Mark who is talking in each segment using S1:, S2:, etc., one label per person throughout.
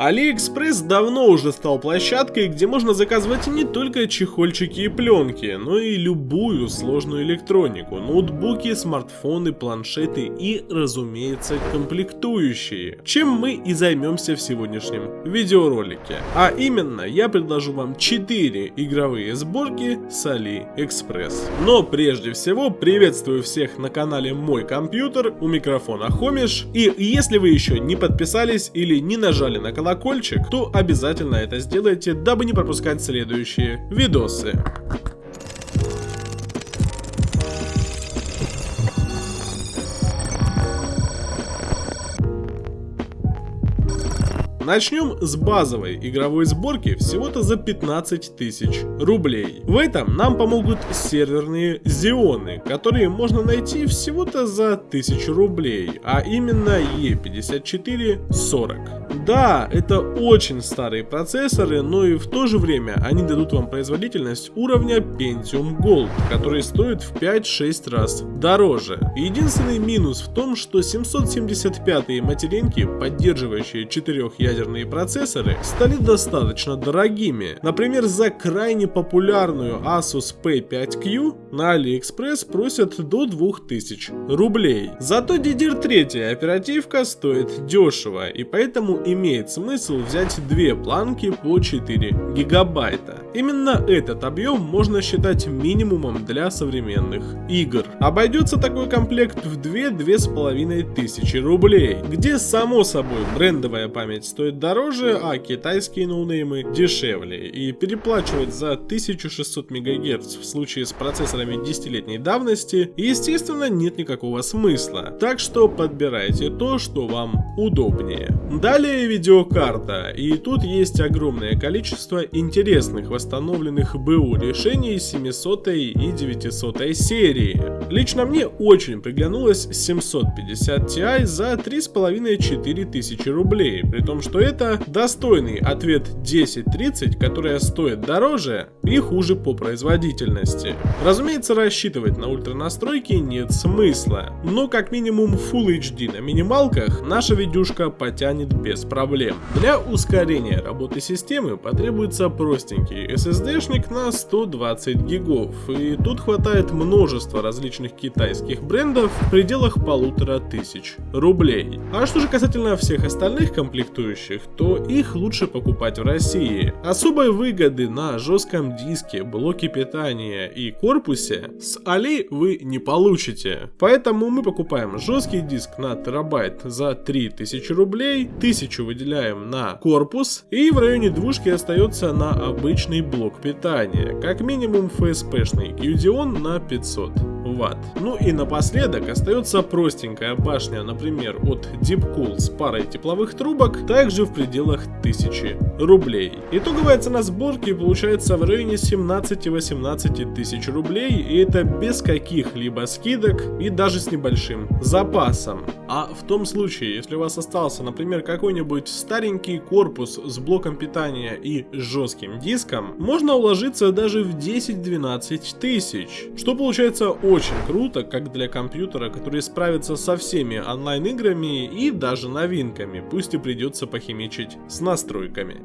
S1: AliExpress давно уже стал площадкой, где можно заказывать не только чехольчики и пленки, но и любую сложную электронику, ноутбуки, смартфоны, планшеты и, разумеется, комплектующие, чем мы и займемся в сегодняшнем видеоролике. А именно, я предложу вам 4 игровые сборки с AliExpress. Но прежде всего, приветствую всех на канале Мой Компьютер, у микрофона Хомиш, и если вы еще не подписались или не нажали на колокольчик, колокольчик, то обязательно это сделайте, дабы не пропускать следующие видосы. Начнем с базовой игровой сборки всего-то за 15 тысяч рублей. В этом нам помогут серверные зионы, которые можно найти всего-то за 1000 рублей, а именно E5440. Да, это очень старые процессоры, но и в то же время они дадут вам производительность уровня Pentium Gold, который стоит в 5-6 раз дороже. Единственный минус в том, что 775 материнки, поддерживающие 4 ядерные ядерные процессоры стали достаточно дорогими. Например, за крайне популярную Asus P5Q на AliExpress просят до 2000 рублей. Зато DDR3 оперативка стоит дешево, и поэтому имеет смысл взять две планки по 4 гигабайта. Именно этот объем можно считать минимумом для современных игр. Обойдется такой комплект в 2-2,5 тысячи рублей, где само собой брендовая память стоит дороже, а китайские ноунеймы дешевле. И переплачивать за 1600 МГц в случае с процессорами 10-летней давности, естественно, нет никакого смысла. Так что подбирайте то, что вам удобнее. Далее видеокарта, и тут есть огромное количество интересных восстановленных БУ решений 700 и 900 серии. Лично мне очень приглянулась 750 Ti за 3,5-4 тысячи рублей, при том, что это достойный ответ 1030, которая стоит дороже и хуже по производительности. Разумеется, рассчитывать на ультра настройки нет смысла, но как минимум Full HD на минималках наша видюшка потянет без проблем. Для ускорения работы системы потребуется простенький SSD-шник на 120 гигов, и тут хватает множество различных китайских брендов в пределах полутора тысяч рублей. А что же касательно всех остальных комплектующих, то их лучше покупать в России. Особой выгоды на жестком диске, блоке питания и корпусе с Али вы не получите. Поэтому мы покупаем жесткий диск на терабайт за 3000 рублей, 1000 выделяем на корпус и в районе двушки остается на обычный блок питания, как минимум FSP-шный Qdeon на 500 ватт. Ну и напоследок остается простенькая башня, например, от Deepcool с парой тепловых трубок, также в пределах 1000 рублей. Итоговая цена сборки получается в районе 17-18 тысяч рублей, и это без каких-либо скидок и даже с небольшим запасом. А в том случае, если у вас остался, например, какой-нибудь старенький корпус с блоком питания и жестким диском, можно уложиться даже в 10-12 тысяч, что получается очень очень круто, как для компьютера, который справится со всеми онлайн-играми и даже новинками, пусть и придется похимичить с настройками.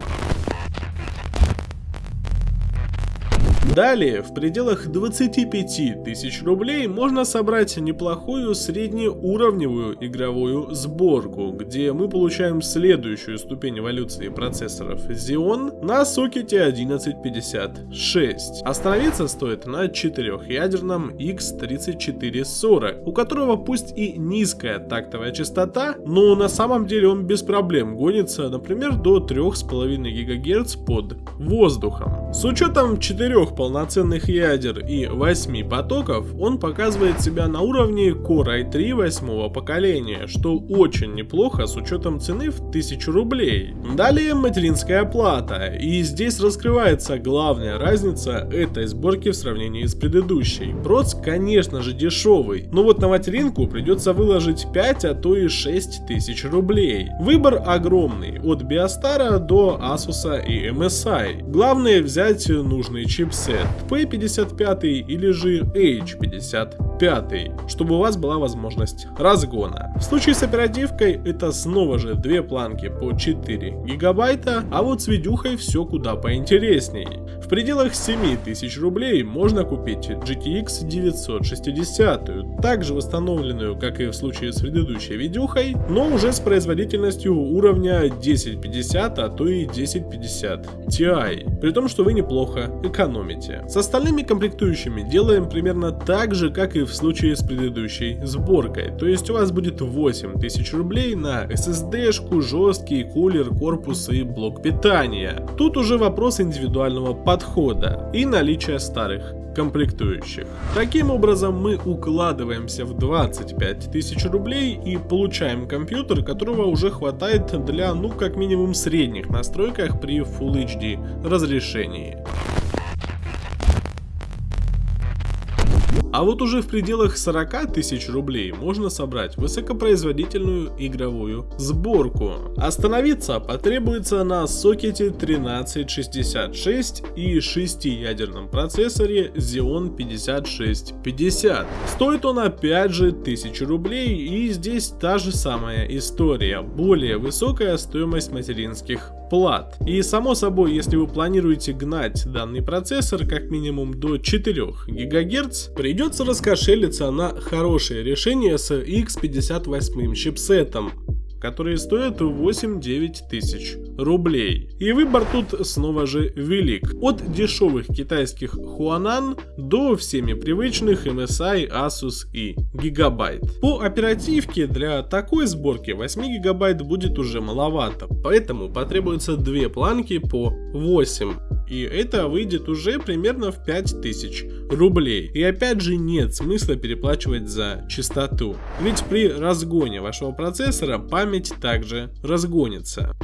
S1: Далее, в пределах 25 тысяч рублей можно собрать неплохую среднеуровневую игровую сборку, где мы получаем следующую ступень эволюции процессоров Xeon на сокете 1156. Остановиться стоит на четырехъядерном X3440, у которого пусть и низкая тактовая частота, но на самом деле он без проблем гонится, например, до 3,5 ГГц под воздухом. С учетом четырех полноценных ядер и 8 потоков, он показывает себя на уровне Core i3 восьмого поколения, что очень неплохо с учетом цены в 1000 рублей. Далее материнская плата, и здесь раскрывается главная разница этой сборки в сравнении с предыдущей. Проц, конечно же, дешевый, но вот на материнку придется выложить 5, а то и 6 тысяч рублей. Выбор огромный, от Биостара до Asus и MSI. Главное взять нужный чипсет. P55 или же H50 пятый, чтобы у вас была возможность разгона. В случае с оперативкой это снова же две планки по 4 гигабайта, а вот с видюхой все куда поинтересней. В пределах 7000 рублей можно купить GTX 960, также восстановленную, как и в случае с предыдущей видюхой, но уже с производительностью уровня 1050, а то и 1050 Ti, при том, что вы неплохо экономите. С остальными комплектующими делаем примерно так же, как и в случае с предыдущей сборкой, то есть у вас будет 8000 рублей на SSD-шку, жесткий кулер, корпус и блок питания. Тут уже вопрос индивидуального подхода и наличия старых комплектующих. Таким образом мы укладываемся в 25 тысяч рублей и получаем компьютер, которого уже хватает для ну как минимум средних настройках при Full HD разрешении. А вот уже в пределах 40 тысяч рублей можно собрать высокопроизводительную игровую сборку. Остановиться потребуется на сокете 1366 и 6-ядерном процессоре Xeon 5650. Стоит он опять же 1000 рублей и здесь та же самая история, более высокая стоимость материнских плат. И само собой, если вы планируете гнать данный процессор как минимум до 4 ГГц, придется раскошелиться на хорошее решение с X58 чипсетом которые стоят 8-9 тысяч рублей. И выбор тут снова же велик. От дешевых китайских Huanan до всеми привычных MSI, Asus и Gigabyte. По оперативке для такой сборки 8 гигабайт будет уже маловато, поэтому потребуется две планки по 8 и это выйдет уже примерно в 5000 рублей. И опять же нет смысла переплачивать за частоту, ведь при разгоне вашего процессора память также разгонится.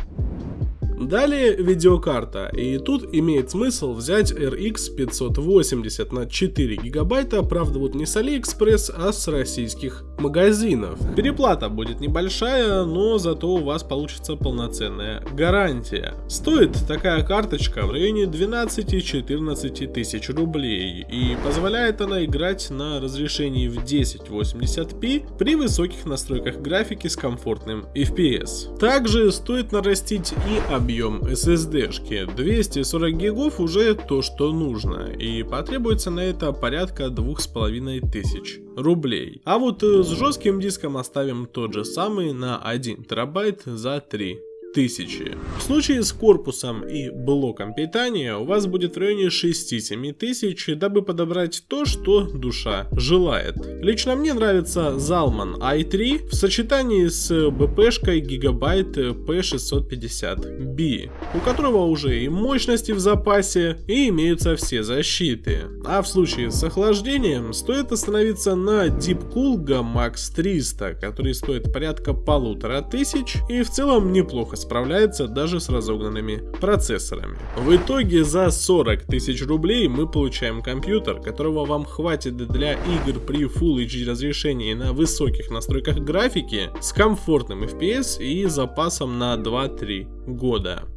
S1: Далее видеокарта, и тут имеет смысл взять RX 580 на 4 гигабайта, правда вот не с AliExpress, а с российских магазинов. Переплата будет небольшая, но зато у вас получится полноценная гарантия. Стоит такая карточка в районе 12-14 тысяч рублей, и позволяет она играть на разрешении в 1080p при высоких настройках графики с комфортным FPS. Также стоит нарастить и объем объем SSD-шки. 240 гигов уже то, что нужно, и потребуется на это порядка 2500 рублей. А вот э, с жестким диском оставим тот же самый на 1 терабайт за 3 тысячи. В случае с корпусом и блоком питания у вас будет в районе 6-7 тысяч, дабы подобрать то, что душа желает. Лично мне нравится Zalman i3 в сочетании с BP-шкой Gigabyte P650B, у которого уже и мощности в запасе, и имеются все защиты. А в случае с охлаждением стоит остановиться на Deepcool Max 300, который стоит порядка полутора тысяч и в целом неплохо справляется даже с разогнанными процессорами. В итоге за 40 тысяч рублей мы получаем компьютер, которого вам хватит для игр при Full HD разрешении на высоких настройках графики с комфортным FPS и запасом на 2-3 года.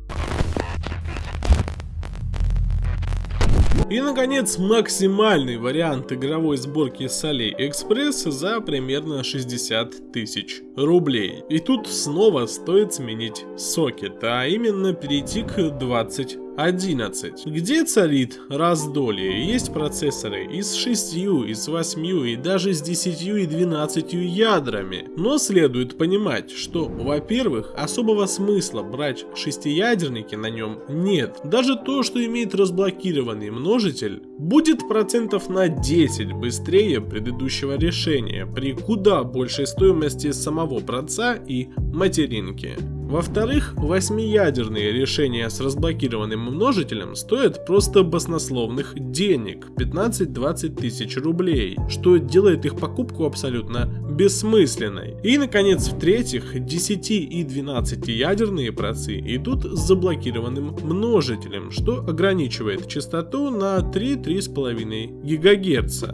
S1: И наконец максимальный вариант игровой сборки с AliExpress за примерно 60 тысяч рублей. И тут снова стоит сменить сокет, а именно перейти к 20 11. Где царит раздолье? Есть процессоры и с 6, и с 8, и даже с 10 и 12 ядрами. Но следует понимать, что, во-первых, особого смысла брать шестиядерники на нем нет. Даже то, что имеет разблокированный множитель, будет процентов на 10 быстрее предыдущего решения при куда большей стоимости самого проца и материнки. Во-вторых, восьмиядерные решения с разблокированным множителем стоят просто баснословных денег, 15-20 тысяч рублей, что делает их покупку абсолютно бессмысленной. И наконец, в-третьих, 10 и 12 ядерные процы идут с заблокированным множителем, что ограничивает частоту на 3-3,5 ГГц.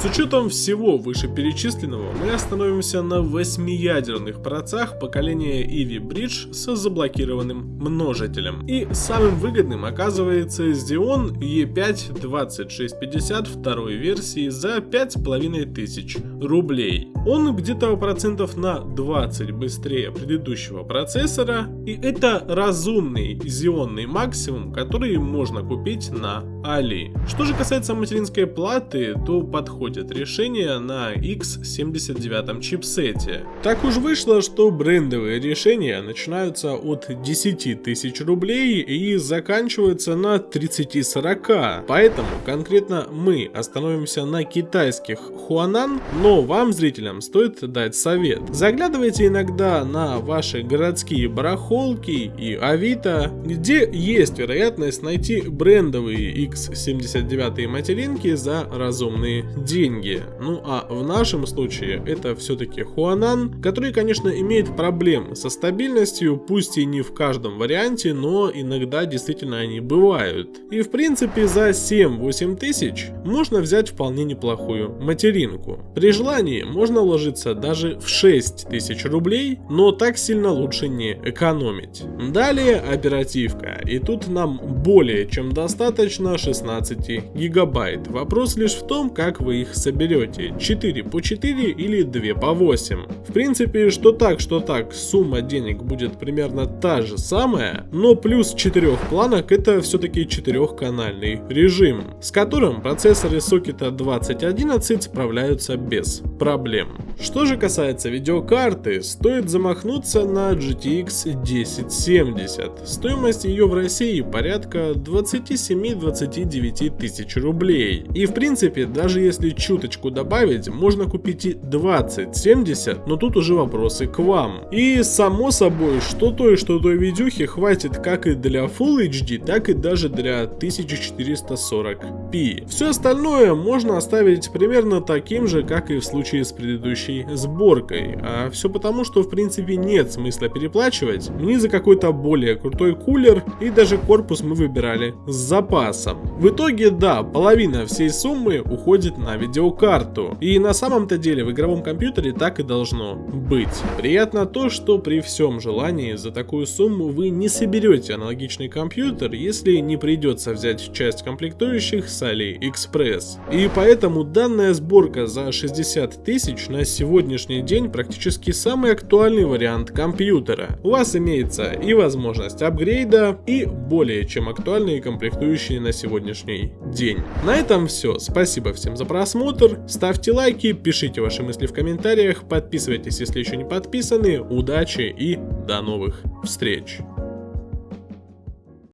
S1: С учетом всего вышеперечисленного, мы остановимся на 8-ядерных процах поколения Eevee Bridge с заблокированным множителем. И самым выгодным оказывается Xeon E5 2650 второй версии за 5500 рублей. Он где-то процентов на 20 быстрее предыдущего процессора, и это разумный зионный максимум, который можно купить на Али. Что же касается материнской платы, то подходит решение на X79 чипсете. Так уж вышло, что брендовые решения начинаются от 10 тысяч рублей и заканчиваются на 30-40, поэтому конкретно мы остановимся на китайских Хуанан, но вам, зрителям, стоит дать совет. Заглядывайте иногда на ваши городские барахолки и Авито, где есть вероятность найти брендовые X79 материнки за разумные деньги. Ну а в нашем случае это все-таки Хуанан, который, конечно, имеет проблемы со стабильностью, пусть и не в каждом варианте, но иногда действительно они бывают. И в принципе за 7-8 тысяч можно взять вполне неплохую материнку. При желании можно уложиться даже в 6 тысяч рублей, но так сильно лучше не экономить. Далее оперативка, и тут нам более чем достаточно 16 гигабайт. Вопрос лишь в том, как вы их соберете, 4 по 4 или 2 по 8. В принципе, что так, что так, сумма денег будет примерно та же самая, но плюс 4 планок это все-таки 4-канальный режим, с которым процессоры сокета 2011 справляются без проблем. Что же касается видеокарты, стоит замахнуться на GTX 1070. Стоимость ее в России порядка 27-29 тысяч рублей. И в принципе, даже если чуточку добавить, можно купить и 2070, но тут уже вопросы к вам. И само собой, что той, что той видюхи хватит как и для Full HD, так и даже для 1440p. Все остальное можно оставить примерно таким же, как и в случае с предыдущей сборкой. А все потому, что в принципе нет смысла переплачивать ни за какой-то более крутой кулер, и даже корпус мы выбирали с запасом. В итоге, да, половина всей суммы уходит на видеокарту. И на самом-то деле в игровом компьютере так и должно быть. Приятно то, что при всем желании за такую сумму вы не соберете аналогичный компьютер, если не придется взять часть комплектующих с AliExpress. И поэтому данная сборка за 60 тысяч на сегодняшний день практически самый актуальный вариант компьютера. У вас имеется и возможность апгрейда, и более чем актуальные комплектующие на сегодняшний день. На этом все. Спасибо всем за просмотр. Ставьте лайки, пишите ваши мысли в комментариях, подписывайтесь, если еще не подписаны. Удачи и до новых встреч!